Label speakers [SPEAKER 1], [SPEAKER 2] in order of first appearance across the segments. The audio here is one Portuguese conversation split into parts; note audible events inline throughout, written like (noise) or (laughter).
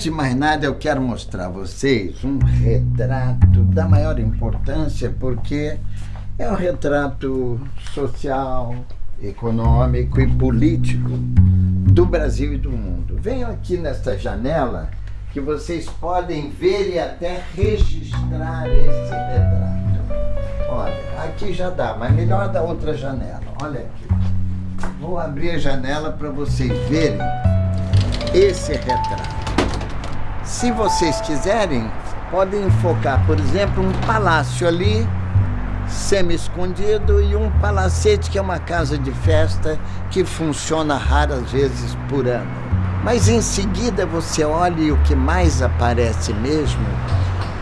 [SPEAKER 1] Antes de mais nada, eu quero mostrar a vocês um retrato da maior importância, porque é um retrato social, econômico e político do Brasil e do mundo. Venham aqui nesta janela que vocês podem ver e até registrar esse retrato. Olha, aqui já dá, mas melhor da outra janela. Olha aqui. Vou abrir a janela para vocês verem esse retrato. Se vocês quiserem, podem enfocar, por exemplo, um palácio ali, semi-escondido, e um palacete, que é uma casa de festa que funciona raras vezes por ano. Mas em seguida você olha e o que mais aparece mesmo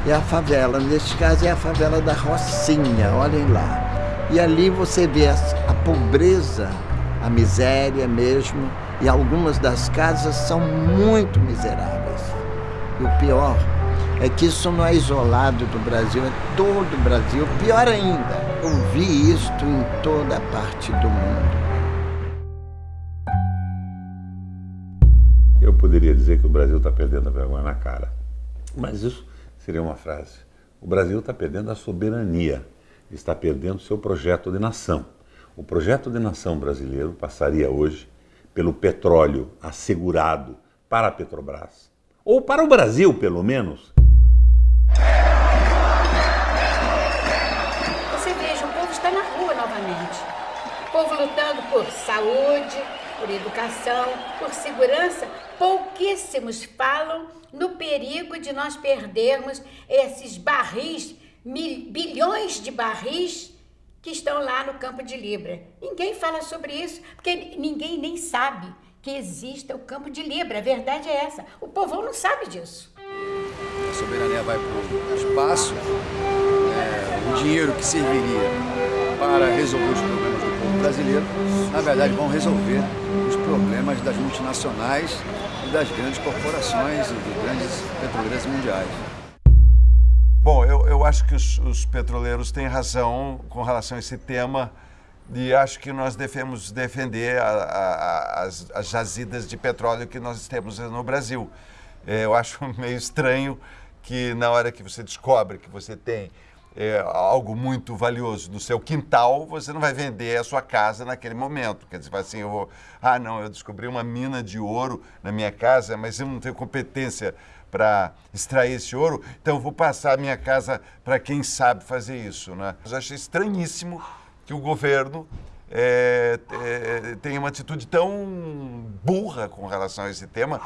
[SPEAKER 1] é a favela. Neste caso é a favela da Rocinha, olhem lá. E ali você vê a pobreza, a miséria mesmo, e algumas das casas são muito miseráveis. E o pior é que isso não é isolado do Brasil, é todo o Brasil. Pior ainda, eu vi isto em toda parte do mundo.
[SPEAKER 2] Eu poderia dizer que o Brasil está perdendo a vergonha na cara, mas isso seria uma frase. O Brasil está perdendo a soberania, está perdendo seu projeto de nação. O projeto de nação brasileiro passaria hoje pelo petróleo assegurado para a Petrobras, ou para o Brasil, pelo menos.
[SPEAKER 3] Você veja, o povo está na rua novamente. O povo lutando por saúde, por educação, por segurança. Pouquíssimos falam no perigo de nós perdermos esses barris, mil, bilhões de barris que estão lá no campo de Libra. Ninguém fala sobre isso, porque ninguém nem sabe que exista o campo de Libra. A verdade é essa. O povão não sabe disso.
[SPEAKER 4] A soberania vai para o espaço. É, o dinheiro que serviria para resolver os problemas do povo brasileiro, na verdade, vão resolver os problemas das multinacionais e das grandes corporações e dos grandes petroleiras mundiais.
[SPEAKER 5] Bom, eu, eu acho que os, os petroleiros têm razão com relação a esse tema e acho que nós devemos defender a, a, as, as, jazidas de petróleo que nós temos no Brasil. É, eu acho (laughs) meio estranho que na hora que você descobre que você tem é, algo muito valioso no seu quintal, você não vai vender a sua casa naquele momento. Quer dizer, assim, eu vou, ah, não, eu descobri uma mina de ouro na minha casa, mas eu não tenho competência para extrair esse ouro, então eu vou passar a minha casa para quem sabe fazer isso. Né? Eu achei estranhíssimo que o governo é, é, tem uma atitude tão burra com relação a esse tema.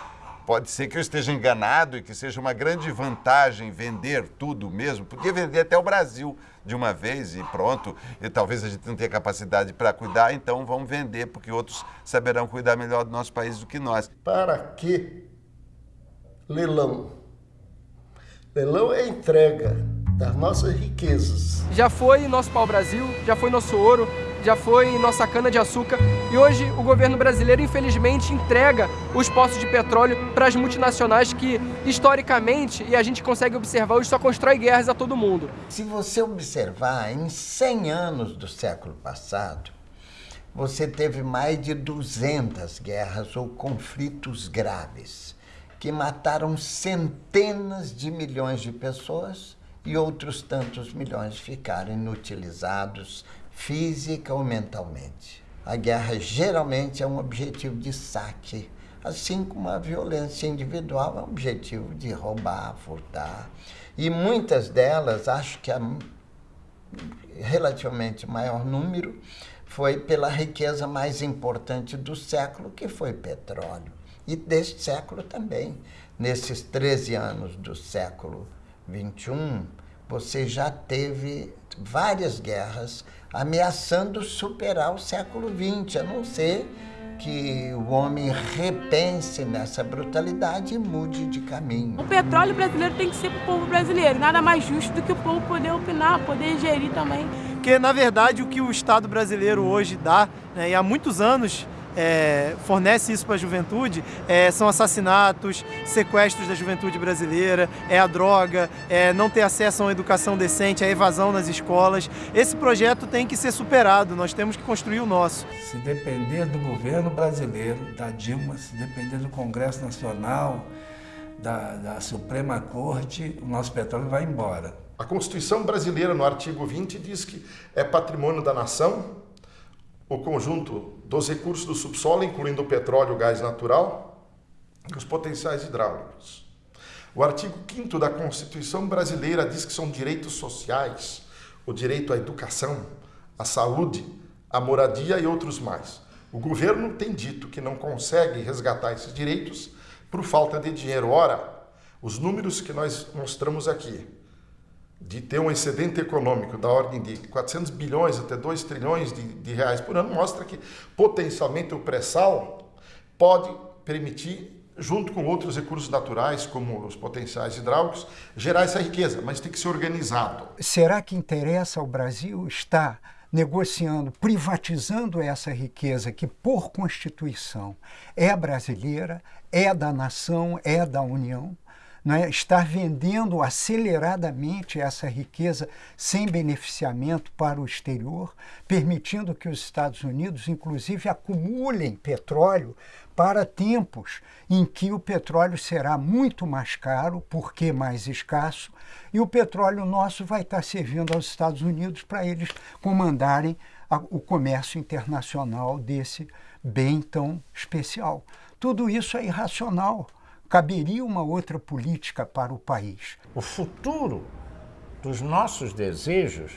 [SPEAKER 5] Pode ser que eu esteja enganado e que seja uma grande vantagem vender tudo mesmo. Podia vender até o Brasil de uma vez e pronto. E talvez a gente não tenha capacidade para cuidar, então vamos vender, porque outros saberão cuidar melhor do nosso país do que nós.
[SPEAKER 6] Para que leilão? Leilão é entrega das nossas riquezas.
[SPEAKER 7] Já foi nosso pau-brasil, já foi nosso ouro, já foi nossa cana-de-açúcar e hoje o governo brasileiro, infelizmente, entrega os poços de petróleo para as multinacionais que, historicamente, e a gente consegue observar, hoje só constrói guerras a todo mundo.
[SPEAKER 1] Se você observar, em 100 anos do século passado, você teve mais de 200 guerras ou conflitos graves que mataram centenas de milhões de pessoas e outros tantos milhões ficaram inutilizados física ou mentalmente. A guerra geralmente é um objetivo de saque, assim como a violência individual é um objetivo de roubar, furtar. E muitas delas, acho que a relativamente maior número, foi pela riqueza mais importante do século, que foi petróleo. E deste século também. Nesses 13 anos do século 21, você já teve várias guerras ameaçando superar o século XX, a não ser que o homem repense nessa brutalidade e mude de caminho.
[SPEAKER 8] O petróleo brasileiro tem que ser para o povo brasileiro, nada mais justo do que o povo poder opinar, poder gerir também.
[SPEAKER 9] Porque, na verdade, o que o Estado brasileiro hoje dá, né, e há muitos anos é, fornece isso para a juventude é, são assassinatos, sequestros da juventude brasileira, é a droga, é não ter acesso a uma educação decente, a evasão nas escolas. Esse projeto tem que ser superado, nós temos que construir o nosso.
[SPEAKER 10] Se depender do governo brasileiro, da Dilma, se depender do Congresso Nacional, da, da Suprema Corte, o nosso petróleo vai embora.
[SPEAKER 11] A Constituição brasileira, no artigo 20, diz que é patrimônio da nação o conjunto dos recursos do subsolo, incluindo o petróleo, o gás natural e os potenciais hidráulicos. O artigo 5 da Constituição brasileira diz que são direitos sociais, o direito à educação, à saúde, à moradia e outros mais. O governo tem dito que não consegue resgatar esses direitos por falta de dinheiro. Ora, os números que nós mostramos aqui, de ter um excedente econômico da ordem de 400 bilhões até 2 trilhões de, de reais por ano, mostra que potencialmente o pré-sal pode permitir junto com outros recursos naturais, como os potenciais hidráulicos, gerar essa riqueza, mas tem que ser organizado.
[SPEAKER 12] Será que interessa ao Brasil estar negociando, privatizando essa riqueza que, por Constituição, é brasileira, é da nação, é da União? Né? Estar vendendo aceleradamente essa riqueza sem beneficiamento para o exterior, permitindo que os Estados Unidos, inclusive, acumulem petróleo para tempos em que o petróleo será muito mais caro, porque mais escasso, e o petróleo nosso vai estar servindo aos Estados Unidos para eles comandarem a, o comércio internacional desse bem tão especial. Tudo isso é irracional. Caberia uma outra política para o país.
[SPEAKER 13] O futuro dos nossos desejos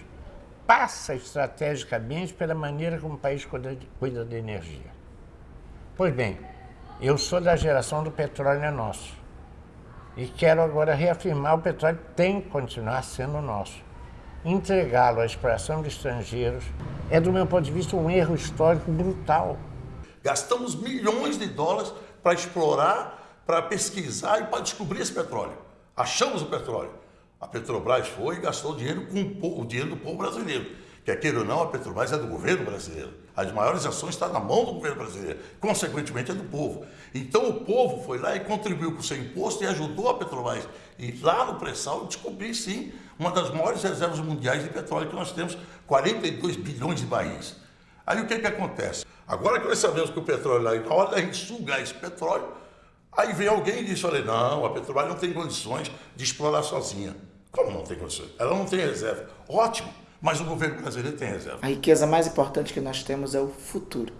[SPEAKER 13] passa estrategicamente pela maneira como o país cuida de, cuida de energia. Pois bem, eu sou da geração do petróleo é nosso. E quero agora reafirmar: o petróleo tem que continuar sendo nosso. Entregá-lo à exploração de estrangeiros é, do meu ponto de vista, um erro histórico brutal.
[SPEAKER 14] Gastamos milhões de dólares para explorar, para pesquisar e para descobrir esse petróleo. Achamos o petróleo. A Petrobras foi e gastou dinheiro com o dinheiro do povo brasileiro. Quer queira ou não, a Petrobras é do governo brasileiro. As maiores ações estão na mão do governo brasileiro, consequentemente é do povo. Então o povo foi lá e contribuiu com o seu imposto e ajudou a Petrobras. E lá no pré-sal descobri sim uma das maiores reservas mundiais de petróleo que nós temos, 42 bilhões de barris. Aí o que, que acontece? Agora que nós sabemos que o petróleo lá, na hora da gente sugar esse petróleo, aí vem alguém e diz, olha, não, a Petrobras não tem condições de explorar sozinha. Como não tem condições? Ela não tem reserva. Ótimo mas o governo brasileiro tem reserva.
[SPEAKER 15] A riqueza mais importante que nós temos é o futuro.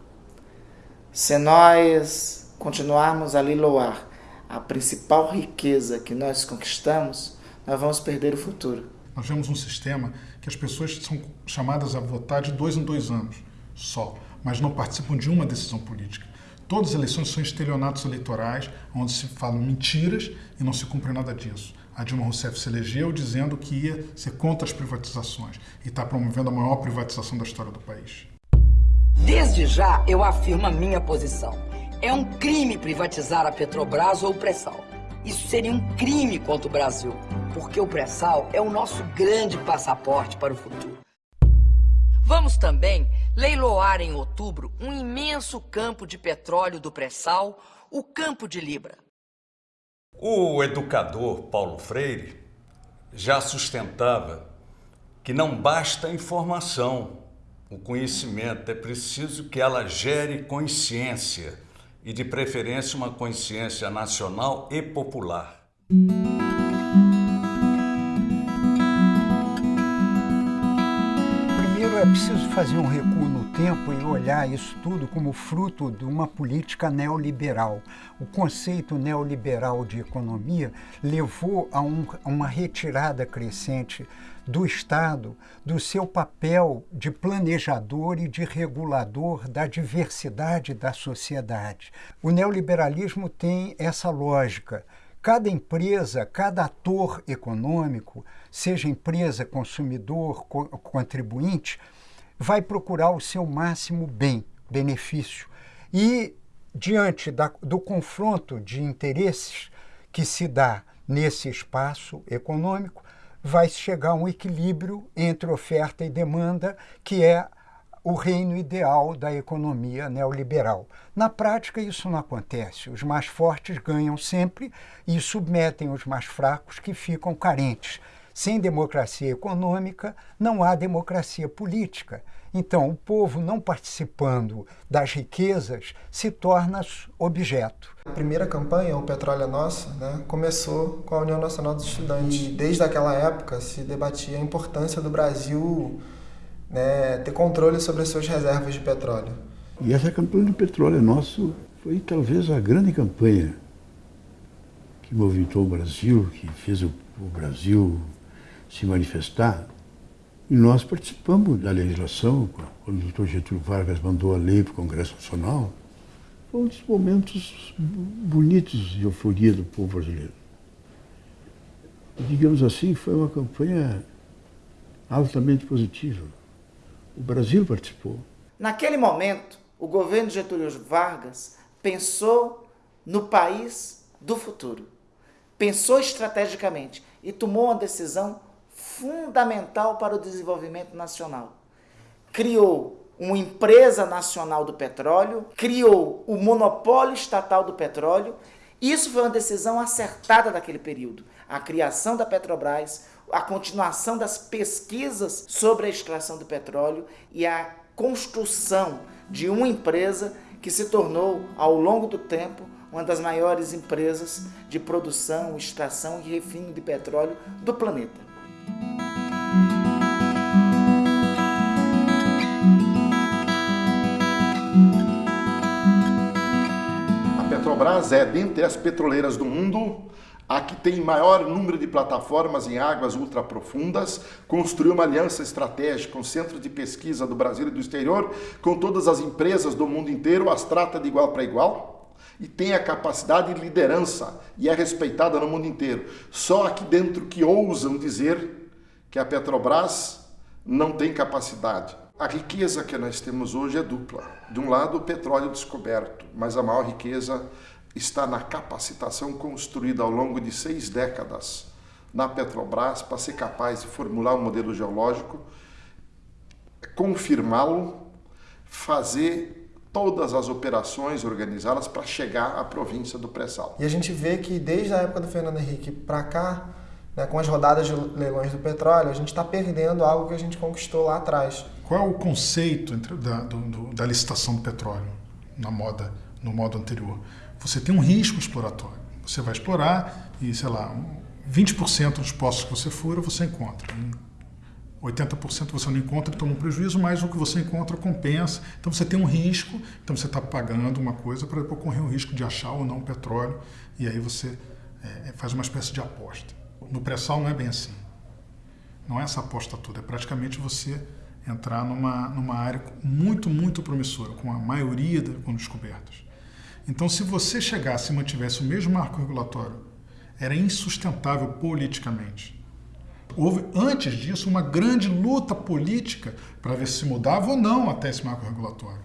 [SPEAKER 15] Se nós continuarmos a liloar a principal riqueza que nós conquistamos, nós vamos perder o futuro.
[SPEAKER 16] Nós temos um sistema que as pessoas são chamadas a votar de dois em dois anos só, mas não participam de uma decisão política. Todas as eleições são estelionatos eleitorais, onde se falam mentiras e não se cumpre nada disso a Dilma Rousseff se elegeu dizendo que ia ser contra as privatizações e está promovendo a maior privatização da história do país.
[SPEAKER 17] Desde já eu afirmo a minha posição. É um crime privatizar a Petrobras ou o pré-sal. Isso seria um crime contra o Brasil, porque o pré-sal é o nosso grande passaporte para o futuro. Vamos também leiloar em outubro um imenso campo de petróleo do pré-sal, o Campo de Libra.
[SPEAKER 18] O educador Paulo Freire já sustentava que não basta a informação, o conhecimento, é preciso que ela gere consciência e, de preferência, uma consciência nacional e popular.
[SPEAKER 12] Primeiro é preciso fazer um recuo no tempo e olhar isso tudo como fruto de uma política neoliberal. O conceito neoliberal de economia levou a, um, a uma retirada crescente do Estado do seu papel de planejador e de regulador da diversidade da sociedade. O neoliberalismo tem essa lógica. Cada empresa, cada ator econômico, seja empresa, consumidor, co contribuinte, vai procurar o seu máximo bem, benefício. E, diante da, do confronto de interesses que se dá nesse espaço econômico, vai chegar a um equilíbrio entre oferta e demanda, que é o reino ideal da economia neoliberal. Na prática, isso não acontece. Os mais fortes ganham sempre e submetem os mais fracos que ficam carentes. Sem democracia econômica, não há democracia política. Então, o povo não participando das riquezas se torna objeto.
[SPEAKER 19] A primeira campanha, O Petróleo é Nosso, né, começou com a União Nacional dos Estudantes. E desde aquela época se debatia a importância do Brasil né, ter controle sobre as suas reservas de petróleo.
[SPEAKER 20] E essa campanha do Petróleo é Nosso foi talvez a grande campanha que movimentou o Brasil, que fez o, o Brasil se manifestar e nós participamos da legislação, quando o doutor Getúlio Vargas mandou a lei para o Congresso Nacional. Foi um dos momentos bonitos de euforia do povo brasileiro. Digamos assim, foi uma campanha altamente positiva. O Brasil participou.
[SPEAKER 15] Naquele momento, o governo Getúlio Vargas pensou no país do futuro. Pensou estrategicamente e tomou uma decisão fundamental para o desenvolvimento nacional. Criou uma empresa nacional do petróleo, criou o monopólio estatal do petróleo. Isso foi uma decisão acertada daquele período. A criação da Petrobras, a continuação das pesquisas sobre a extração do petróleo e a construção de uma empresa que se tornou, ao longo do tempo, uma das maiores empresas de produção, extração e refino de petróleo do planeta.
[SPEAKER 11] Petrobras é, dentre as petroleiras do mundo, a que tem maior número de plataformas em águas ultraprofundas, construiu uma aliança estratégica com centros de pesquisa do Brasil e do exterior, com todas as empresas do mundo inteiro, as trata de igual para igual e tem a capacidade de liderança e é respeitada no mundo inteiro. Só aqui dentro que ousam dizer que a Petrobras não tem capacidade. A riqueza que nós temos hoje é dupla. De um lado, o petróleo descoberto, mas a maior riqueza está na capacitação construída ao longo de seis décadas na Petrobras para ser capaz de formular um modelo geológico, confirmá-lo, fazer todas as operações organizadas para chegar à província do pré-sal.
[SPEAKER 19] E a gente vê que desde a época do Fernando Henrique para cá, né, com as rodadas de leilões do petróleo, a gente está perdendo algo que a gente conquistou lá atrás.
[SPEAKER 16] Qual é o conceito entre, da, do, do, da licitação do petróleo na moda, no modo anterior? Você tem um risco exploratório. Você vai explorar e, sei lá, 20% dos postos que você fura, você encontra. 80% você não encontra e toma um prejuízo, mas o que você encontra compensa. Então você tem um risco, então você está pagando uma coisa para depois correr o risco de achar ou não petróleo, e aí você é, faz uma espécie de aposta. No pré-sal não é bem assim. Não é essa aposta toda, é praticamente você entrar numa, numa área muito, muito promissora, com a maioria com descobertas. Então, se você chegasse e mantivesse o mesmo marco regulatório, era insustentável politicamente. Houve, antes disso, uma grande luta política para ver se mudava ou não até esse marco regulatório.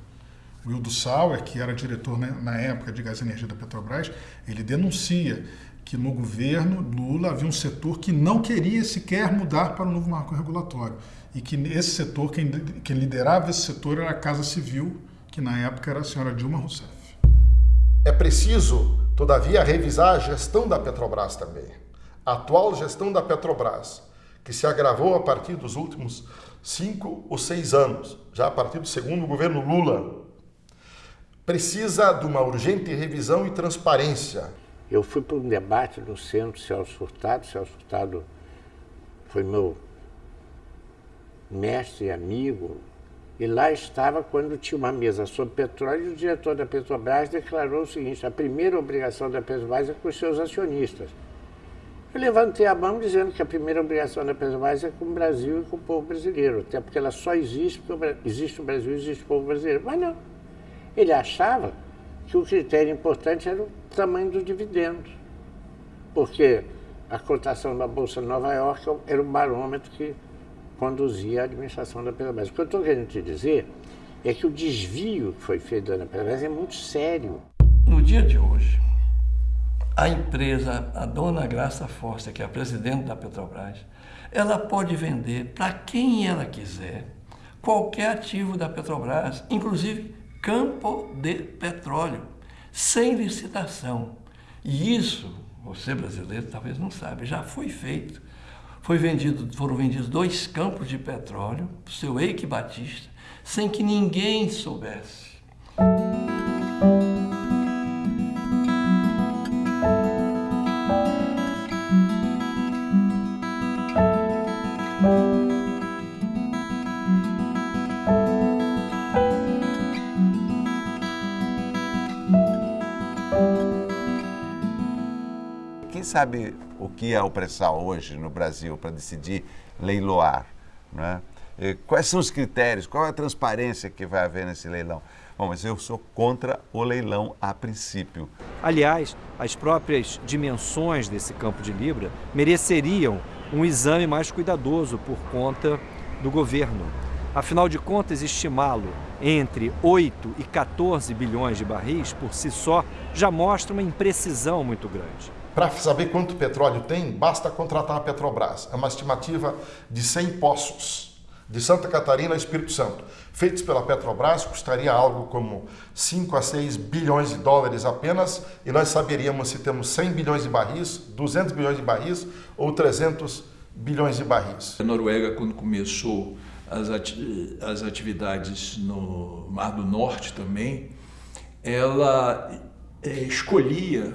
[SPEAKER 16] O Wildo Sauer, que era diretor né, na época de Gás e Energia da Petrobras, ele denuncia que no governo Lula havia um setor que não queria sequer mudar para o novo marco regulatório. E que esse setor, quem, quem liderava esse setor era a Casa Civil, que na época era a senhora Dilma Rousseff.
[SPEAKER 11] Preciso, todavia, revisar a gestão da Petrobras também. A atual gestão da Petrobras, que se agravou a partir dos últimos cinco ou seis anos, já a partir do segundo governo Lula, precisa de uma urgente revisão e transparência
[SPEAKER 13] eu fui para um debate no centro Celso Furtado. Celso Furtado foi meu mestre e amigo. E lá estava quando tinha uma mesa sobre petróleo o diretor da Petrobras declarou o seguinte, a primeira obrigação da Petrobras é com os seus acionistas. Eu levantei a mão dizendo que a primeira obrigação da Petrobras é com o Brasil e com o povo brasileiro, até porque ela só existe porque existe o Brasil e existe o povo brasileiro. Mas não. Ele achava que o critério importante era o tamanho do dividendo, porque a cotação da Bolsa de Nova York era o barômetro que conduzia a administração da Petrobras. O que eu estou querendo te dizer é que o desvio que foi feito da Petrobras é muito sério.
[SPEAKER 10] No dia de hoje, a empresa, a dona Graça Força, que é a presidente da Petrobras, ela pode vender para quem ela quiser qualquer ativo da Petrobras, inclusive campo de petróleo, sem licitação. E isso, você brasileiro talvez não sabe, já foi feito foi vendido, foram vendidos dois campos de petróleo para o seu Eike Batista, sem que ninguém soubesse.
[SPEAKER 5] Sabe o que é o pré-sal hoje no Brasil para decidir leiloar? Né? Quais são os critérios? Qual é a transparência que vai haver nesse leilão? Bom, mas eu sou contra o leilão a princípio.
[SPEAKER 21] Aliás, as próprias dimensões desse campo de Libra mereceriam um exame mais cuidadoso por conta do governo. Afinal de contas, estimá-lo entre 8 e 14 bilhões de barris por si só já mostra uma imprecisão muito grande.
[SPEAKER 11] Para saber quanto petróleo tem, basta contratar a Petrobras. É uma estimativa de 100 poços de Santa Catarina e Espírito Santo, feitos pela Petrobras, custaria algo como 5 a 6 bilhões de dólares apenas, e nós saberíamos se temos 100 bilhões de barris, 200 bilhões de barris ou 300 bilhões de barris.
[SPEAKER 22] A Noruega, quando começou as, ati as atividades no Mar do Norte também, ela é, escolhia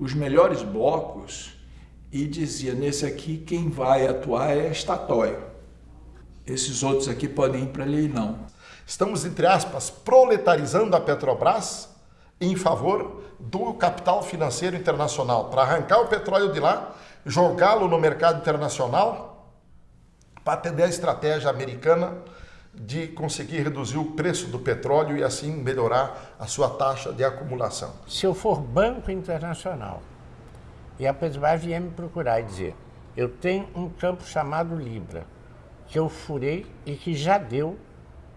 [SPEAKER 22] os melhores blocos e dizia, nesse aqui quem vai atuar é a Statoil. Esses outros aqui podem ir para leilão.
[SPEAKER 11] Estamos, entre aspas, proletarizando a Petrobras em favor do capital financeiro internacional, para arrancar o petróleo de lá, jogá-lo no mercado internacional, para atender a estratégia americana de conseguir reduzir o preço do petróleo e assim melhorar a sua taxa de acumulação.
[SPEAKER 13] Se eu for banco internacional e a Petrobras vier me procurar e dizer eu tenho um campo chamado Libra, que eu furei e que já deu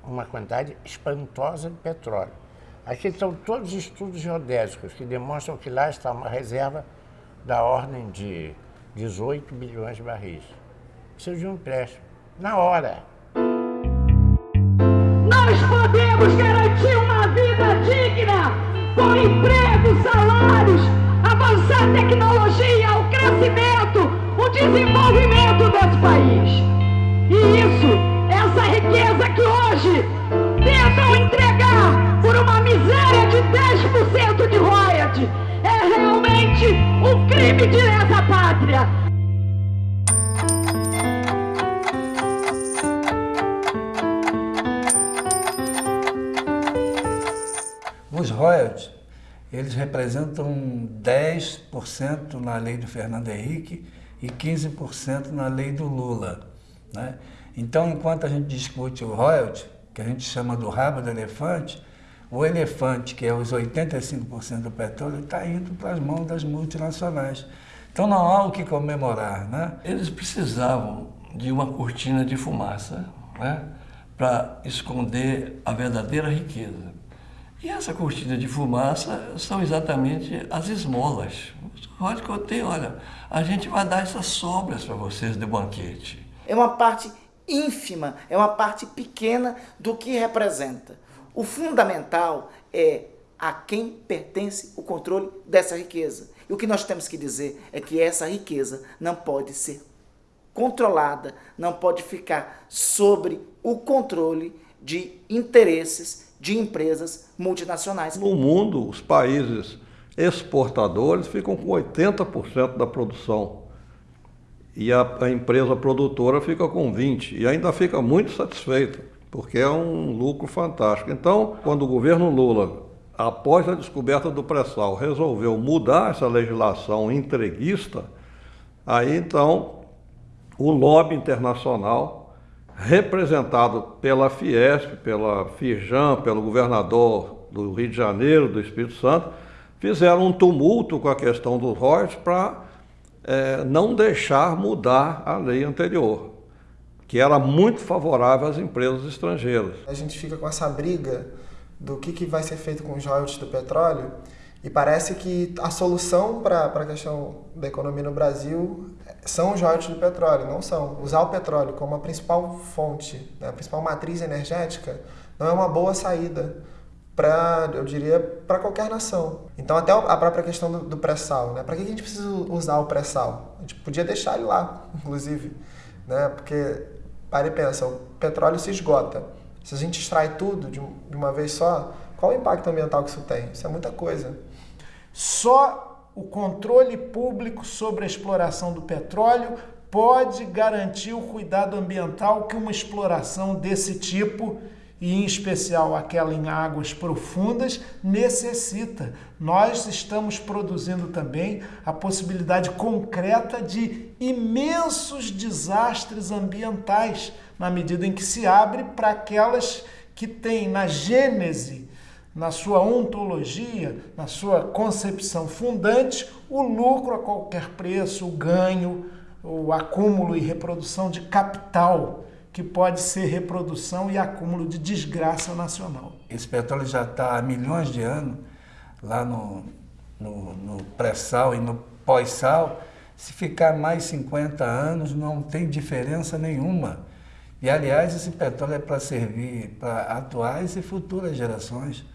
[SPEAKER 13] uma quantidade espantosa de petróleo. Aqui estão todos os estudos geodésicos que demonstram que lá está uma reserva da ordem de 18 bilhões de barris. Preciso de um empréstimo. Na hora.
[SPEAKER 23] Podemos garantir uma vida digna com emprego, salários, avançar a tecnologia, o crescimento, o desenvolvimento desse país. E isso, essa riqueza que hoje tentam entregar por uma miséria de 10% de royalty, é realmente um crime de lesa pátria.
[SPEAKER 10] Eles representam 10% na lei do Fernando Henrique e 15% na lei do Lula. Né? Então, enquanto a gente discute o royalty, que a gente chama do rabo do elefante, o elefante, que é os 85% do petróleo, está indo para as mãos das multinacionais. Então não há o que comemorar. Né? Eles precisavam de uma cortina de fumaça né? para esconder a verdadeira riqueza. E essa cortina de fumaça são exatamente as esmolas. Pode conter, olha, a gente vai dar essas sobras para vocês de banquete.
[SPEAKER 15] É uma parte ínfima, é uma parte pequena do que representa. O fundamental é a quem pertence o controle dessa riqueza. E o que nós temos que dizer é que essa riqueza não pode ser controlada, não pode ficar sobre o controle de interesses de empresas multinacionais.
[SPEAKER 24] No mundo, os países exportadores ficam com 80% da produção e a, a, empresa produtora fica com 20 e ainda fica muito satisfeita, porque é um lucro fantástico. Então, quando o governo Lula, após a descoberta do pré-sal, resolveu mudar essa legislação entreguista, aí então o lobby internacional, representado pela Fiesp, pela Firjan, pelo governador do Rio de Janeiro, do Espírito Santo, fizeram um tumulto com a questão dos royalties para é, não deixar mudar a lei anterior, que era muito favorável às empresas estrangeiras.
[SPEAKER 19] A gente fica com essa briga do que, que vai ser feito com os royalties do petróleo e parece que a solução para a questão da economia no Brasil são os royalties do petróleo, não são. Usar o petróleo como a principal fonte, né, a principal matriz energética, não é uma boa saída para, eu diria, para qualquer nação. Então, até a própria questão do, do pré-sal, né? Para que a gente precisa usar o pré-sal? gente podia deixar ele lá, (laughs) inclusive, né? Porque, pare e pensa, o petróleo se esgota. Se a gente extrai tudo de uma vez só, qual o impacto ambiental que isso tem? Isso é muita coisa.
[SPEAKER 25] Só o controle público sobre a exploração do petróleo pode garantir o cuidado ambiental que uma exploração desse tipo e em especial aquela em águas profundas, necessita. Nós estamos produzindo também a possibilidade concreta de imensos desastres ambientais, na medida em que se abre para aquelas que têm na gênese, na sua ontologia, na sua concepção fundante, o lucro a qualquer preço, o ganho, o acúmulo e reprodução de capital que pode ser reprodução e acúmulo de desgraça nacional.
[SPEAKER 26] Esse petróleo já está há milhões de anos lá no, no, no pré-sal e no pós-sal. Se ficar mais 50 anos, não tem diferença nenhuma. E, aliás, esse petróleo é para servir para atuais e futuras gerações.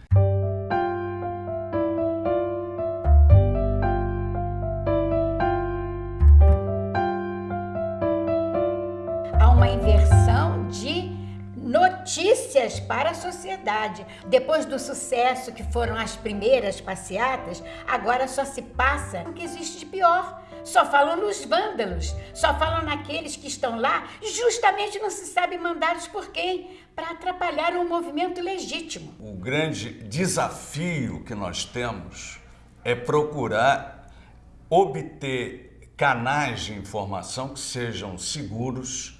[SPEAKER 27] Para a sociedade. Depois do sucesso que foram as primeiras passeatas, agora só se passa o que existe de pior. Só falam nos vândalos, só falam naqueles que estão lá, justamente não se sabe mandados por quem, para atrapalhar um movimento legítimo.
[SPEAKER 18] O grande desafio que nós temos é procurar obter canais de informação que sejam seguros,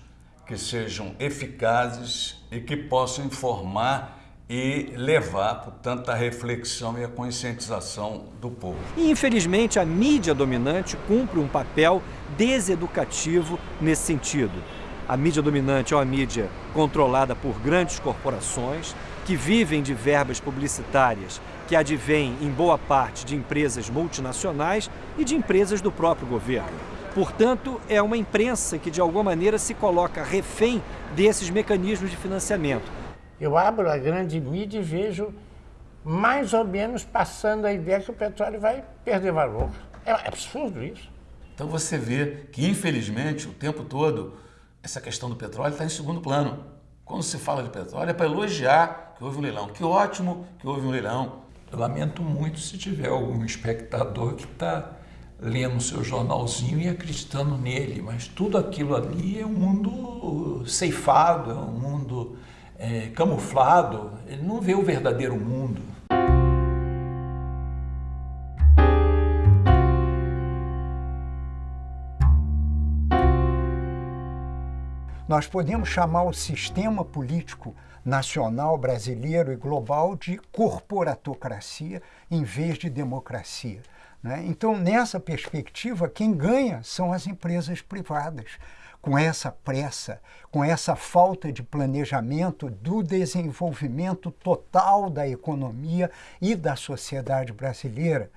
[SPEAKER 18] que sejam eficazes e que possam informar e levar, portanto, a reflexão e a conscientização do povo.
[SPEAKER 21] E, infelizmente, a mídia dominante cumpre um papel deseducativo nesse sentido. A mídia dominante é uma mídia controlada por grandes corporações que vivem de verbas publicitárias que advêm, em boa parte, de empresas multinacionais e de empresas do próprio governo. Portanto, é uma imprensa que de alguma maneira se coloca refém desses mecanismos de financiamento.
[SPEAKER 13] Eu abro a grande mídia e vejo mais ou menos passando a ideia que o petróleo vai perder valor. É absurdo isso.
[SPEAKER 28] Então você vê que, infelizmente, o tempo todo, essa questão do petróleo está em segundo plano. Quando se fala de petróleo, é para elogiar que houve um leilão. Que ótimo que houve um leilão.
[SPEAKER 22] Eu lamento muito se tiver algum espectador que está lendo seu jornalzinho e acreditando nele, mas tudo aquilo ali é um mundo ceifado, é um mundo é, camuflado, ele não vê o verdadeiro mundo.
[SPEAKER 12] Nós podemos chamar o sistema político nacional, brasileiro e global de corporatocracia em vez de democracia. Né? Então, nessa perspectiva, quem ganha são as empresas privadas. Com essa pressa, com essa falta de planejamento do desenvolvimento total da economia e da sociedade brasileira,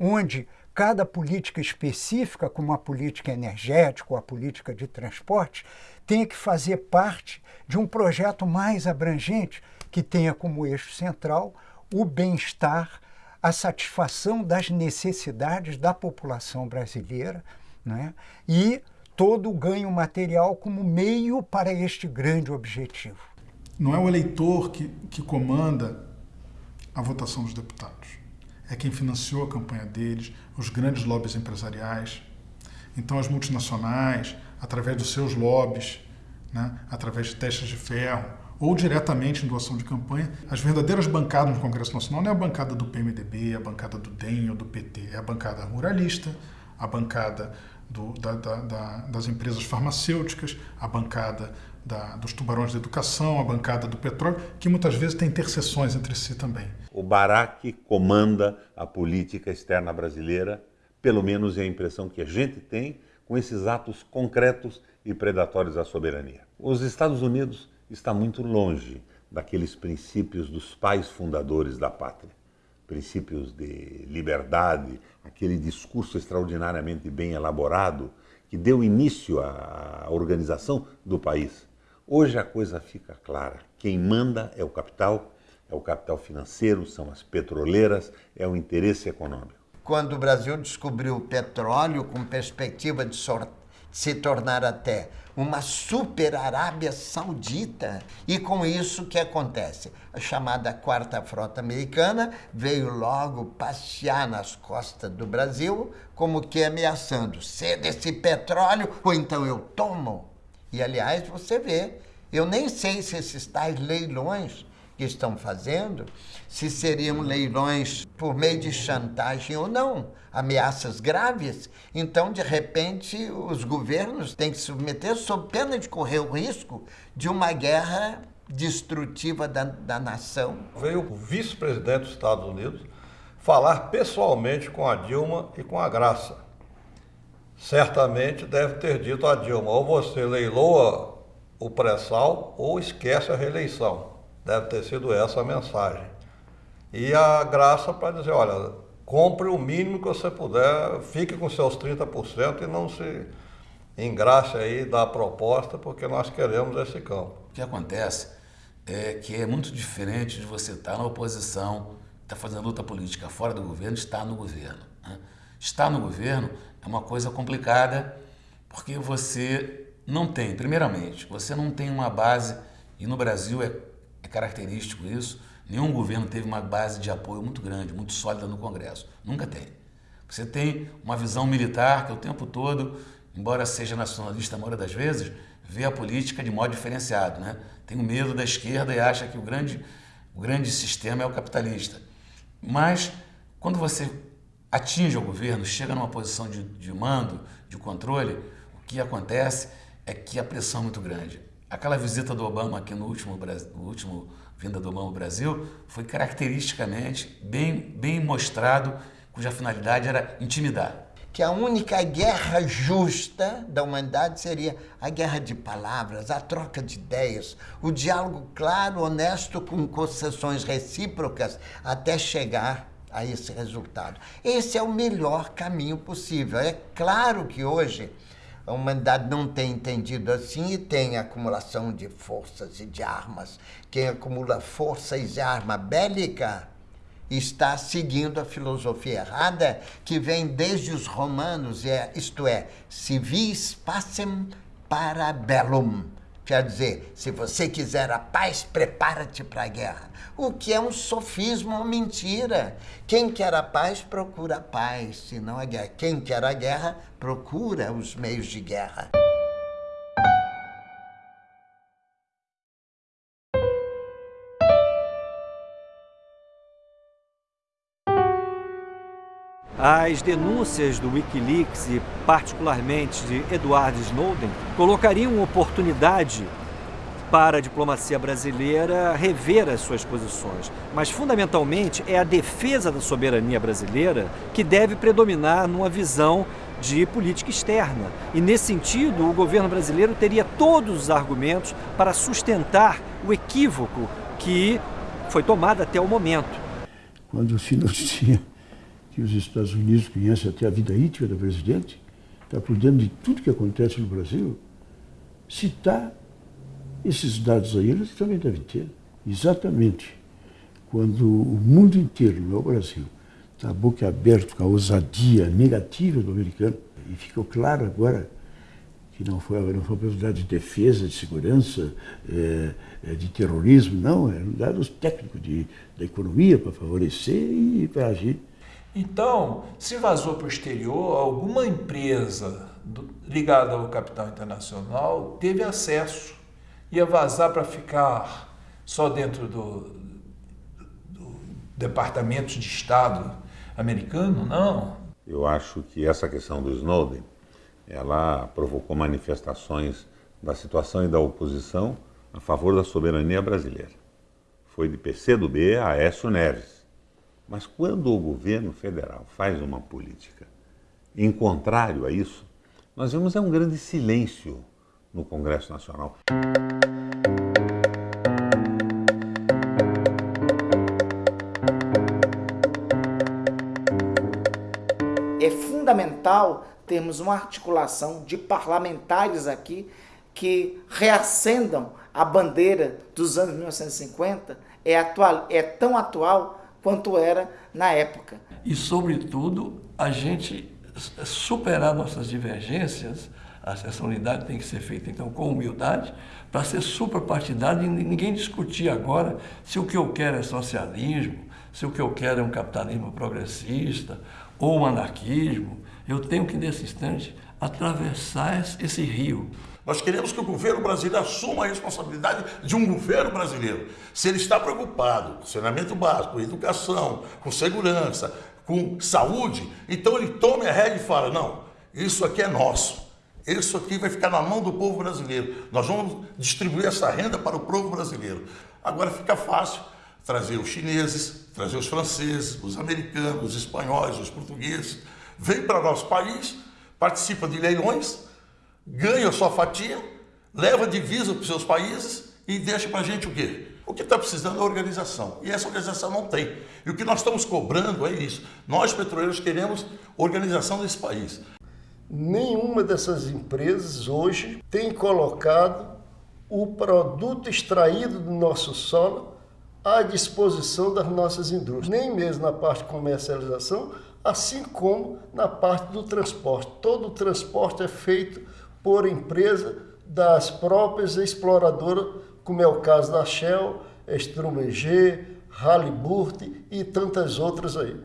[SPEAKER 12] onde cada política específica, como a política energética ou a política de transporte, tem que fazer parte de um projeto mais abrangente que tenha como eixo central o bem-estar a satisfação das necessidades da população brasileira né? e todo o ganho material como meio para este grande objetivo.
[SPEAKER 16] Não é o eleitor que, que comanda a votação dos deputados. É quem financiou a campanha deles, os grandes lobbies empresariais. Então, as multinacionais, através dos seus lobbies, né, através de testes de ferro, ou diretamente em doação de campanha. As verdadeiras bancadas no Congresso Nacional não é a bancada do PMDB, a bancada do DEM ou do PT, é a bancada ruralista, a bancada do, da, da, da, das empresas farmacêuticas, a bancada dos tubarões da educação, a bancada do petróleo, que muitas vezes tem interseções entre si também.
[SPEAKER 29] O Barack comanda a política externa brasileira, pelo menos é a impressão que a gente tem com esses atos concretos e predatórios à soberania. Os Estados Unidos está muito longe daqueles princípios dos pais fundadores da pátria. Princípios de liberdade, aquele discurso extraordinariamente bem elaborado que deu início à organização do país. Hoje a coisa fica clara. Quem manda é o capital, é o capital financeiro, são as petroleiras, é o interesse econômico.
[SPEAKER 1] quando o Brasil descobriu o petróleo com perspectiva de se tornar até uma super Arábia Saudita. E com isso, o que acontece? A chamada Quarta Frota Americana veio logo passear nas costas do Brasil, como que ameaçando: ceda esse petróleo ou então eu tomo. E aliás, você vê, eu nem sei se esses tais leilões que estão fazendo, se seriam leilões por meio de chantagem ou não, ameaças graves. Então, de repente, os governos têm que se submeter sob pena de correr o risco de uma guerra destrutiva da, da nação.
[SPEAKER 24] Veio o vice-presidente dos Estados Unidos falar pessoalmente com a Dilma e com a Graça. Certamente deve ter dito a Dilma, ou você leiloa o pré-sal ou esquece a reeleição. Deve ter sido essa a mensagem. E a graça para dizer, olha, compre o mínimo que você puder, fique com seus 30% e não se engraxe aí da proposta, porque nós queremos esse campo.
[SPEAKER 28] O que acontece é que é muito diferente de você estar na oposição, estar fazendo luta política fora do governo, estar no governo. Né? Estar no governo é uma coisa complicada, porque você não tem, primeiramente, você não tem uma base, e no Brasil é é característico isso. Nenhum governo teve uma base de apoio muito grande, muito sólida no Congresso. Nunca tem. Você tem uma visão militar que o tempo todo, embora seja nacionalista a maioria das vezes, vê a política de modo diferenciado. Né? Tem o medo da esquerda e acha que o grande, o grande sistema é o capitalista. Mas, quando você atinge o governo, chega numa posição de, de mando, de controle, o que acontece é que a pressão é muito grande. Aquela visita do Obama aqui no último, no último vinda do Obama ao Brasil foi caracteristicamente bem, bem mostrado, cuja finalidade era intimidar.
[SPEAKER 1] Que a única guerra justa da humanidade seria a guerra de palavras, a troca de ideias, o diálogo claro, honesto, com concessões recíprocas, até chegar a esse resultado. Esse é o melhor caminho possível. É claro que hoje a humanidade não tem entendido assim e tem acumulação de forças e de armas. Quem acumula forças e arma bélica está seguindo a filosofia errada que vem desde os romanos, é, isto é, civis pacem para bellum Quer dizer, se você quiser a paz, prepara-te para a guerra. O que é um sofismo ou mentira. Quem quer a paz, procura a paz, se não a guerra. Quem quer a guerra, procura os meios de guerra.
[SPEAKER 21] As denúncias do Wikileaks e particularmente de Edward Snowden colocariam oportunidade para a diplomacia brasileira rever as suas posições. Mas, fundamentalmente, é a defesa da soberania brasileira que deve predominar numa visão de política externa. E, nesse sentido, o governo brasileiro teria todos os argumentos para sustentar o equívoco que foi tomado até o momento.
[SPEAKER 20] Quando se (laughs) noticia que os Estados Unidos conhecem até a vida íntima do presidente, está por dentro de tudo que acontece no Brasil, citar esses dados aí, eles também devem ter. Exatamente quando o mundo inteiro, não é o Brasil, está boca aberta com a ousadia negativa do americano, e ficou claro agora que não foi, não foi uma possibilidade de defesa, de segurança, é, de terrorismo, não, eram dados técnicos de, da economia para favorecer e para agir.
[SPEAKER 22] Então, se vazou para o exterior, alguma empresa ligada ao capital internacional teve acesso. Ia vazar para ficar só dentro do, do Departamento de Estado americano? Não.
[SPEAKER 29] Eu acho que essa questão do Snowden, ela provocou manifestações da situação e da oposição a favor da soberania brasileira. Foi de PCdoB a Aécio Neves mas quando o governo federal faz uma política em contrário a isso, nós vemos é um grande silêncio no Congresso Nacional.
[SPEAKER 15] É fundamental termos uma articulação de parlamentares aqui que reacendam a bandeira dos anos 1950, é, atual, é tão atual quanto era na época.
[SPEAKER 10] E, sobretudo, a gente superar nossas divergências, essa unidade tem que ser feita, então, com humildade, para ser suprapartidário e ninguém discutir agora se o que eu quero é socialismo, se o que eu quero é um capitalismo progressista ou um anarquismo. Eu tenho que, nesse instante, atravessar esse rio.
[SPEAKER 14] Nós queremos que o governo brasileiro assuma a responsabilidade de um governo brasileiro. Se ele está preocupado com saneamento básico, com educação, com segurança, com saúde, então ele tome a rédea e fala: não, isso aqui é nosso. Isso aqui vai ficar na mão do povo brasileiro. Nós vamos distribuir essa renda para o povo brasileiro. Agora fica fácil trazer os chineses, trazer os franceses, os americanos, os espanhóis, os portugueses. Vem para nosso país, participa de leilões, ganha a sua fatia, leva divisa para os seus países e deixa para a gente o quê? O que está precisando é organização. E essa organização não tem. E o que nós estamos cobrando é isso. Nós, petroleiros, queremos organização desse país.
[SPEAKER 30] Nenhuma dessas empresas hoje tem colocado o produto extraído do nosso solo à disposição das nossas indústrias, nem mesmo na parte de comercialização, assim como na parte do transporte. Todo o transporte é feito por empresa das próprias exploradoras, como é o caso da Shell, Schlumberger, Halliburton e tantas outras aí.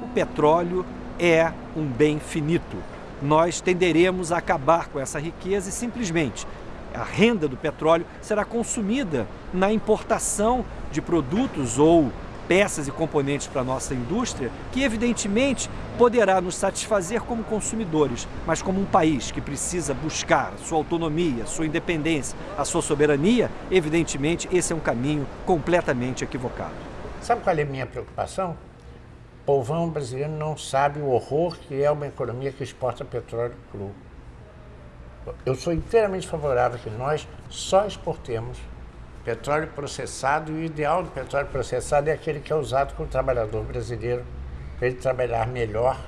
[SPEAKER 21] O petróleo é um bem finito nós tenderemos a acabar com essa riqueza e simplesmente a renda do petróleo será consumida na importação de produtos ou peças e componentes para a nossa indústria, que evidentemente poderá nos satisfazer como consumidores, mas como um país que precisa buscar sua autonomia, sua independência, a sua soberania, evidentemente esse é um caminho completamente equivocado.
[SPEAKER 13] Sabe qual é a minha preocupação? povão brasileiro não sabe o horror que é uma economia que exporta petróleo cru. Eu sou inteiramente favorável que nós só exportemos petróleo processado e o ideal do petróleo processado é aquele que é usado pelo trabalhador brasileiro para ele trabalhar melhor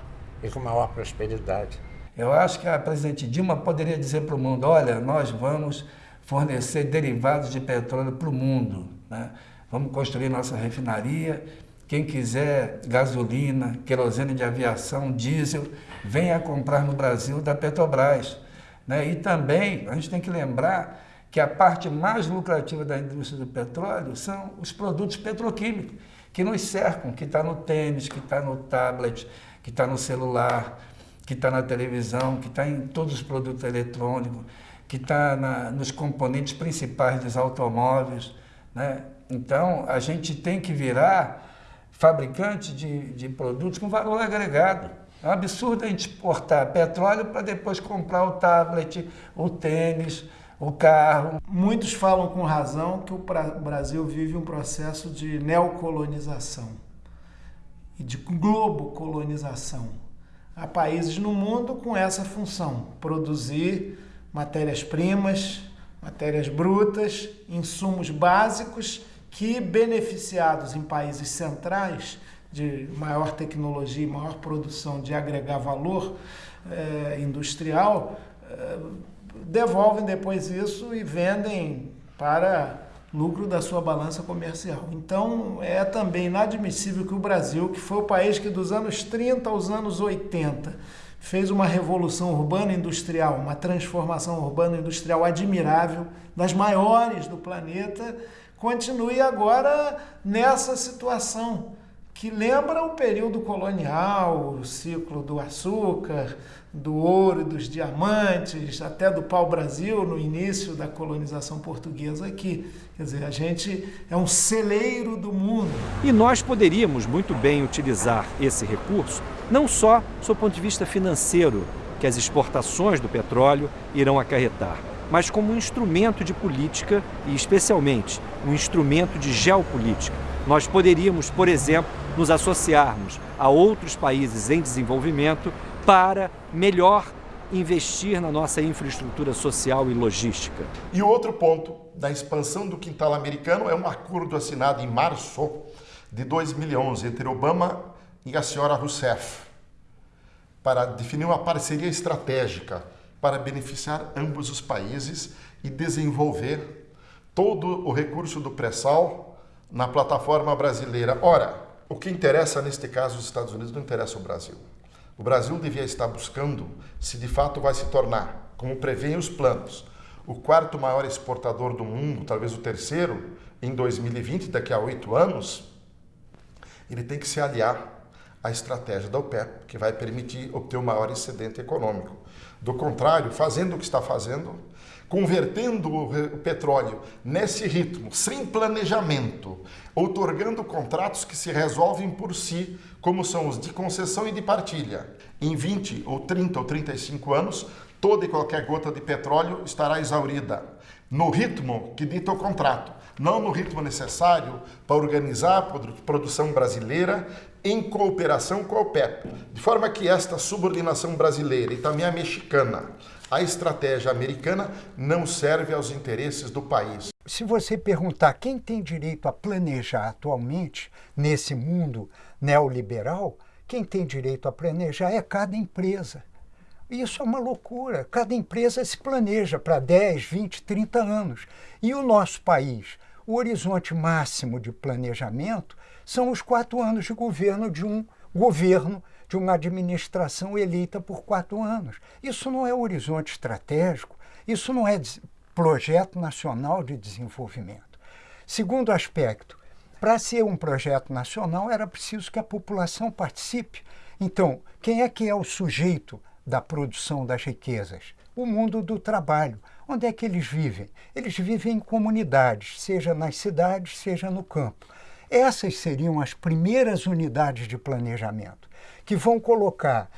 [SPEAKER 13] e com maior prosperidade.
[SPEAKER 31] Eu acho que a presidente Dilma poderia dizer para o mundo, olha, nós vamos fornecer derivados de petróleo para o mundo, né? vamos construir nossa refinaria quem quiser gasolina, querosene de aviação, diesel, venha comprar no Brasil da Petrobras. Né? E também a gente tem que lembrar que a parte mais lucrativa da indústria do petróleo são os produtos petroquímicos que nos cercam, que está no tênis, que está no tablet, que está no celular, que está na televisão, que está em todos os produtos eletrônicos, que está nos componentes principais dos automóveis. Né? Então, a gente tem que virar fabricante de, de produtos com valor agregado. É um absurdo a gente exportar petróleo para depois comprar o tablet, o tênis, o carro.
[SPEAKER 25] Muitos falam com razão que o Brasil vive um processo de neocolonização e de globocolonização. Há países no mundo com essa função, produzir matérias-primas, matérias brutas, insumos básicos que, beneficiados em países centrais de maior tecnologia e maior produção de agregar valor eh, industrial, eh, devolvem depois isso e vendem para lucro da sua balança comercial. Então, é também inadmissível que o Brasil, que foi o país que dos anos 30 aos anos 80 fez uma revolução urbana industrial, uma transformação urbana industrial admirável, das maiores do planeta, continue agora nessa situação que lembra o período colonial, o ciclo do açúcar, do ouro e dos diamantes, até do pau-brasil no início da colonização portuguesa aqui. Quer dizer, a gente é um celeiro do mundo.
[SPEAKER 21] E nós poderíamos muito bem utilizar esse recurso, não só do ponto de vista financeiro, que as exportações do petróleo irão acarretar, mas como um instrumento de política e, especialmente, um instrumento de geopolítica. Nós poderíamos, por exemplo, nos associarmos a outros países em desenvolvimento para melhor investir na nossa infraestrutura social e logística.
[SPEAKER 11] E outro ponto da expansão do quintal americano é um acordo assinado em março de 2011 entre Obama e a senhora Rousseff para definir uma parceria estratégica para beneficiar ambos os países e desenvolver todo o recurso do pré-sal na plataforma brasileira. Ora, o que interessa neste caso os Estados Unidos não interessa o Brasil. O Brasil devia estar buscando se de fato vai se tornar, como prevêem os planos, o quarto maior exportador do mundo, talvez o terceiro, em 2020, daqui a oito anos, ele tem que se aliar à estratégia da OPEP, que vai permitir obter o maior excedente econômico. Do contrário, fazendo o que está fazendo, convertendo o petróleo nesse ritmo, sem planejamento, outorgando contratos que se resolvem por si, como são os de concessão e de partilha. Em 20 ou 30 ou 35 anos, toda e qualquer gota de petróleo estará exaurida, no ritmo que dita o contrato, não no ritmo necessário para organizar a produção brasileira em cooperação com a OPEP, de forma que esta subordinação brasileira e também a mexicana a estratégia americana não serve aos interesses do país.
[SPEAKER 12] Se você perguntar quem tem direito a planejar atualmente nesse mundo neoliberal, quem tem direito a planejar é cada empresa. Isso é uma loucura. Cada empresa se planeja para 10, 20, 30 anos. E o nosso país, o horizonte máximo de planejamento são os quatro anos de governo de um governo de uma administração eleita por quatro anos. Isso não é horizonte estratégico, isso não é projeto nacional de desenvolvimento. Segundo aspecto, para ser um projeto nacional era preciso que a população participe. Então, quem é que é o sujeito da produção das riquezas? O mundo do trabalho. Onde é que eles vivem? Eles vivem em comunidades, seja nas cidades, seja no campo. Essas seriam as primeiras unidades de planejamento que vão colocar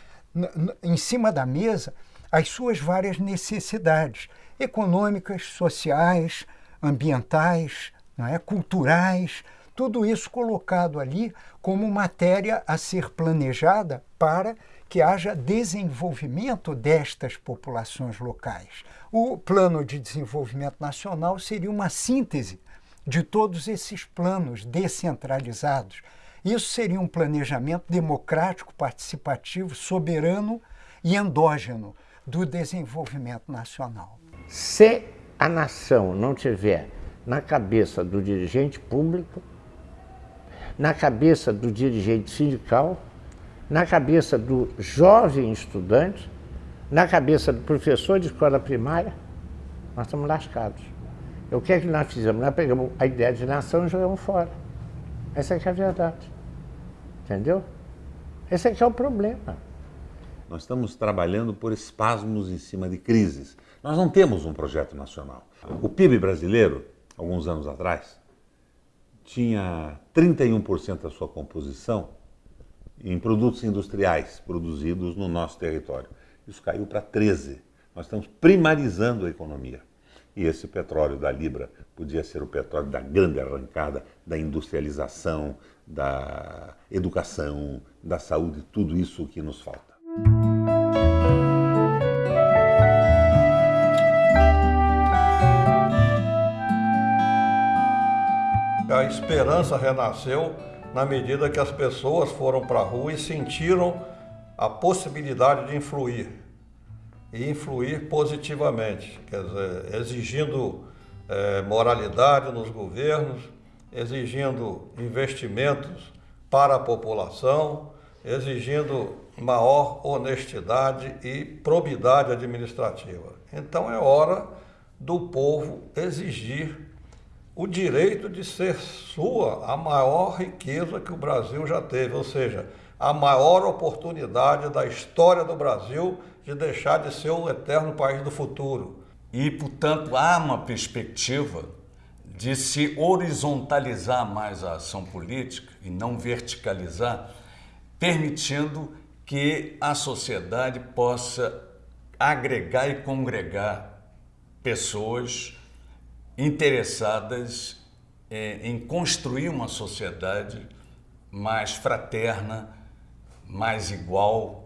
[SPEAKER 12] em cima da mesa as suas várias necessidades econômicas, sociais, ambientais, não é? culturais, tudo isso colocado ali como matéria a ser planejada para que haja desenvolvimento destas populações locais. O plano de desenvolvimento nacional seria uma síntese de todos esses planos descentralizados isso seria um planejamento democrático, participativo, soberano e endógeno do desenvolvimento nacional.
[SPEAKER 13] Se a nação não tiver na cabeça do dirigente público, na cabeça do dirigente sindical, na cabeça do jovem estudante, na cabeça do professor de escola primária, nós estamos lascados. O que é que nós fizemos? Nós pegamos a ideia de nação e jogamos fora. Essa é que é a verdade. Entendeu? Esse é que é o problema.
[SPEAKER 29] Nós estamos trabalhando por espasmos em cima de crises. Nós não temos um projeto nacional. O PIB brasileiro, alguns anos atrás, tinha 31% da sua composição em produtos industriais produzidos no nosso território. Isso caiu para 13%. Nós estamos primarizando a economia. E esse petróleo da Libra podia ser o petróleo da grande arrancada, da industrialização, da educação, da saúde, tudo isso que nos falta.
[SPEAKER 24] A esperança renasceu na medida que as pessoas foram para a rua e sentiram a possibilidade de influir e influir positivamente, quer dizer, exigindo é, moralidade nos governos, exigindo investimentos para a população, exigindo maior honestidade e probidade administrativa. Então é hora do povo exigir o direito de ser sua a maior riqueza que o Brasil já teve, ou seja, a maior oportunidade da história do Brasil de deixar de ser o eterno país do futuro.
[SPEAKER 18] E, portanto, há uma perspectiva de se horizontalizar mais a ação política e não verticalizar, permitindo que a sociedade possa agregar e congregar pessoas interessadas é, em construir uma sociedade mais fraterna, mais igual?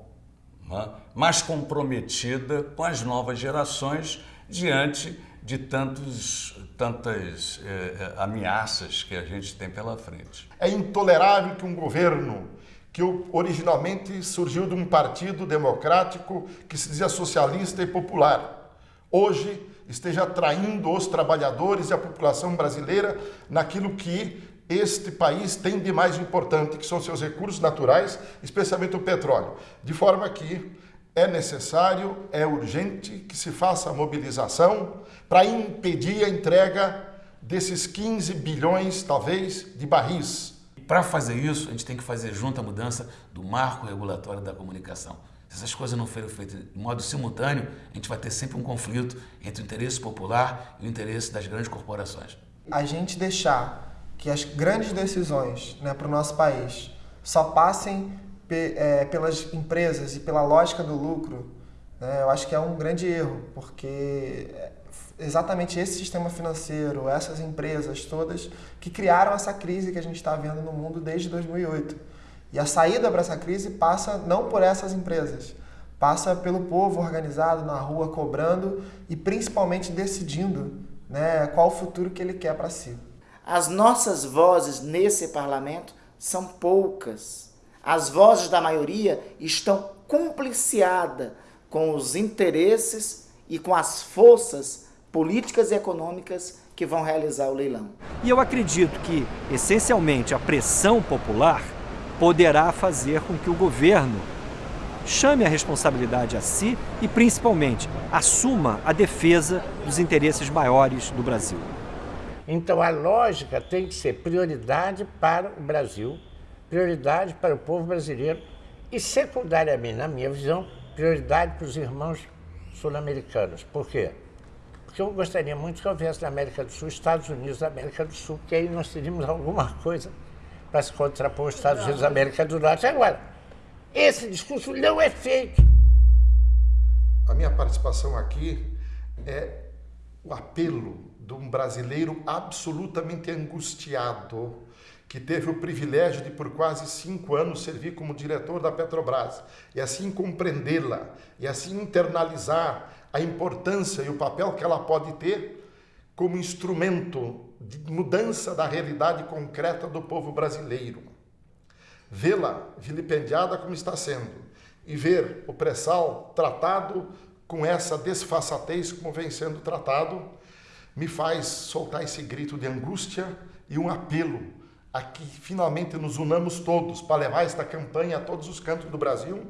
[SPEAKER 18] Mais comprometida com as novas gerações diante de tantos, tantas eh, ameaças que a gente tem pela frente.
[SPEAKER 11] É intolerável que um governo que originalmente surgiu de um partido democrático que se dizia socialista e popular, hoje esteja atraindo os trabalhadores e a população brasileira naquilo que este país tem de mais importante, que são seus recursos naturais, especialmente o petróleo. De forma que é necessário, é urgente que se faça a mobilização para impedir a entrega desses 15 bilhões, talvez, de barris.
[SPEAKER 28] Para fazer isso, a gente tem que fazer junto a mudança do marco regulatório da comunicação. Se essas coisas não forem feitas de modo simultâneo, a gente vai ter sempre um conflito entre o interesse popular e o interesse das grandes corporações.
[SPEAKER 19] A gente deixar que as grandes decisões né, para o nosso país só passem pe, é, pelas empresas e pela lógica do lucro, né, eu acho que é um grande erro, porque é exatamente esse sistema financeiro, essas empresas todas, que criaram essa crise que a gente está vendo no mundo desde 2008. E a saída para essa crise passa não por essas empresas, passa pelo povo organizado na rua, cobrando e principalmente decidindo né, qual o futuro que ele quer para si.
[SPEAKER 15] As nossas vozes nesse parlamento são poucas. As vozes da maioria estão compliciadas com os interesses e com as forças políticas e econômicas que vão realizar o leilão.
[SPEAKER 21] E eu acredito que, essencialmente, a pressão popular poderá fazer com que o governo chame a responsabilidade a si e, principalmente, assuma a defesa dos interesses maiores do Brasil.
[SPEAKER 13] Então, a lógica tem que ser prioridade para o Brasil, prioridade para o povo brasileiro e, secundariamente, na minha visão, prioridade para os irmãos sul-americanos. Por quê? Porque eu gostaria muito que houvesse na América do Sul, Estados Unidos da América do Sul, que aí nós teríamos alguma coisa para se contrapor aos Estados Unidos da América do Norte. Agora, esse discurso não é feito.
[SPEAKER 11] A minha participação aqui é o apelo de um brasileiro absolutamente angustiado, que teve o privilégio de, por quase cinco anos, servir como diretor da Petrobras, e assim compreendê-la, e assim internalizar a importância e o papel que ela pode ter como instrumento de mudança da realidade concreta do povo brasileiro. Vê-la vilipendiada como está sendo e ver o pré-sal tratado com essa desfaçatez como vem sendo tratado, me faz soltar esse grito de angústia e um apelo a que finalmente nos unamos todos para levar esta campanha a todos os cantos do Brasil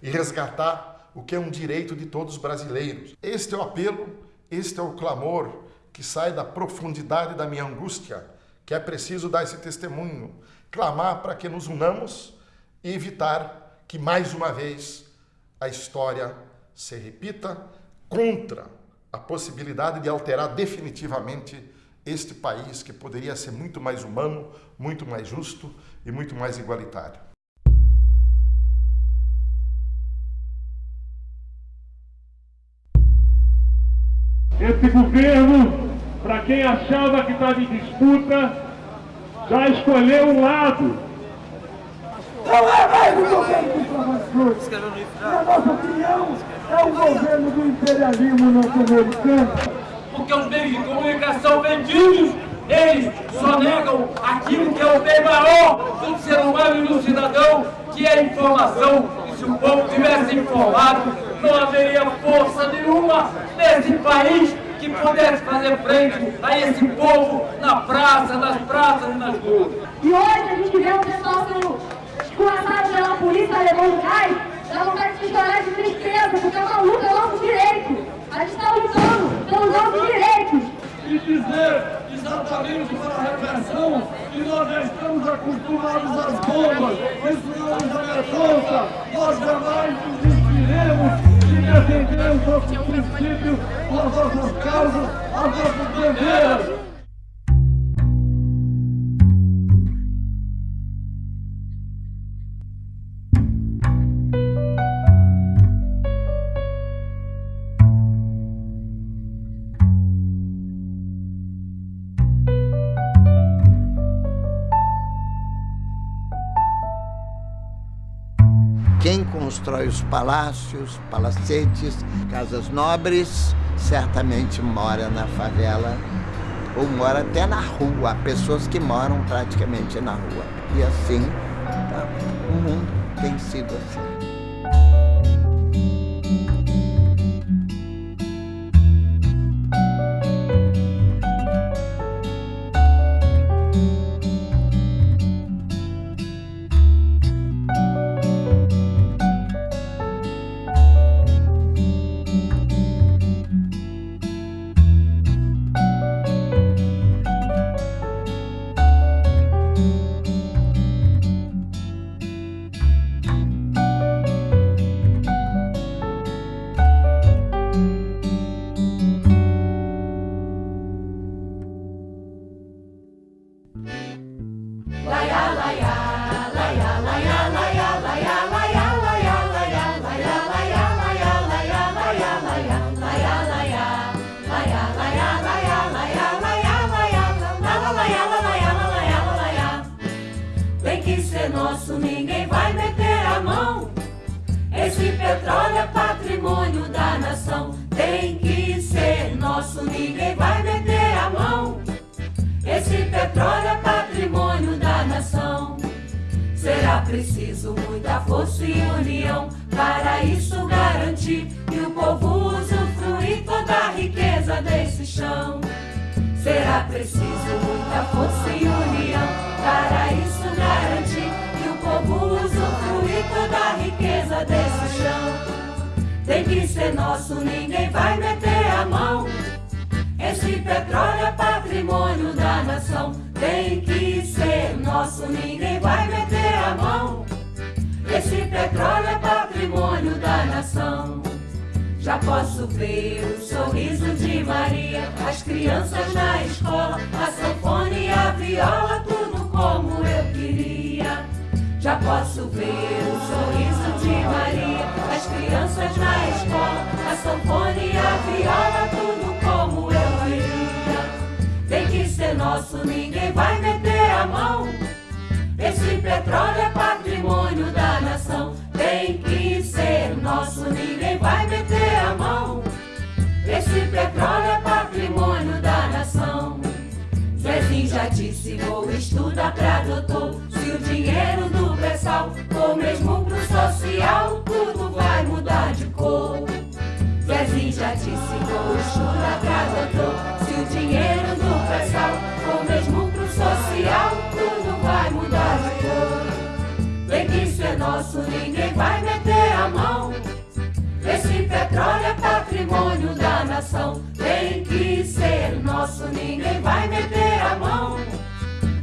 [SPEAKER 11] e resgatar o que é um direito de todos os brasileiros. Este é o apelo, este é o clamor que sai da profundidade da minha angústia, que é preciso dar esse testemunho, clamar para que nos unamos e evitar que mais uma vez a história se repita contra a possibilidade de alterar definitivamente este país que poderia ser muito mais humano, muito mais justo e muito mais igualitário.
[SPEAKER 32] Esse governo, para quem achava que estava em disputa, já escolheu um lado.
[SPEAKER 33] Não é mais o governo do Flávio Na nossa opinião, é o governo do imperialismo norte-americano.
[SPEAKER 34] Porque os meios de comunicação vendidos, eles só negam aquilo que é o bem maior do ser humano e do cidadão, que é a informação. E se o povo tivesse informado, não haveria força nenhuma nesse país que pudesse fazer frente a esse povo na praça, nas praças e nas ruas.
[SPEAKER 33] E hoje a gente vê o pessoal sendo no gás, dá vontade de chorar de tristeza, porque é uma luta, é nosso direito. A gente está lutando pelos nossos direitos.
[SPEAKER 32] E dizer exatamente para a repressão que nós já estamos acostumados às bombas, isso não nos amedronta, nós jamais desistiremos defender os nossos princípios, as nossas causas, as nossas bandeiras.
[SPEAKER 35] Constrói os palácios, palacetes, casas nobres, certamente mora na favela ou mora até na rua. Há pessoas que moram praticamente na rua. E assim, tá? o mundo tem sido assim.
[SPEAKER 36] Nosso, ninguém vai meter a mão. Esse petróleo é patrimônio da nação. Tem que ser nosso, ninguém vai meter a mão. Esse petróleo é patrimônio da nação. Zezinho já disse, vou estudar pra doutor. Se o dinheiro do pré-sal for mesmo pro social, tudo vai mudar de cor. Zezinho já disse, vou estudar pra doutor. Se o dinheiro do pré-sal nosso, ninguém vai meter a mão. Esse petróleo é patrimônio da nação. Tem que ser nosso, ninguém vai meter a mão.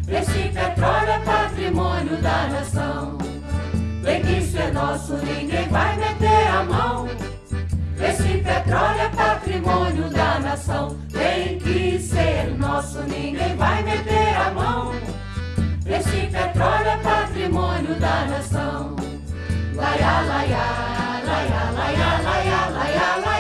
[SPEAKER 36] Esse petróleo é patrimônio da nação. Tem que ser nosso, ninguém vai meter a mão. Esse petróleo é patrimônio da nação. Tem que ser nosso, ninguém vai meter a mão. Esse petróleo é patrimônio da nação. Laiá, laiá, laiá, laiá, laiá, laiá, laiá.